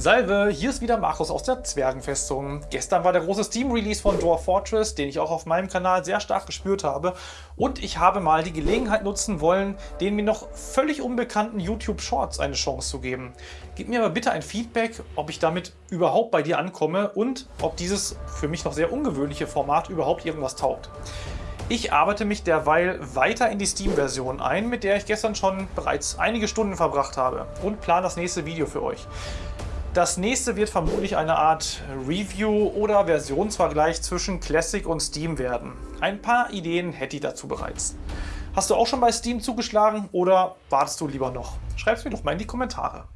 Salve, hier ist wieder Markus aus der Zwergenfestung. Gestern war der große Steam-Release von Dwarf Fortress, den ich auch auf meinem Kanal sehr stark gespürt habe. Und ich habe mal die Gelegenheit nutzen wollen, den mir noch völlig unbekannten YouTube Shorts eine Chance zu geben. Gib mir aber bitte ein Feedback, ob ich damit überhaupt bei dir ankomme und ob dieses für mich noch sehr ungewöhnliche Format überhaupt irgendwas taugt. Ich arbeite mich derweil weiter in die Steam-Version ein, mit der ich gestern schon bereits einige Stunden verbracht habe und plane das nächste Video für euch. Das nächste wird vermutlich eine Art Review oder Versionsvergleich zwischen Classic und Steam werden. Ein paar Ideen hätte ich dazu bereits. Hast du auch schon bei Steam zugeschlagen oder wartest du lieber noch? Schreib es mir doch mal in die Kommentare.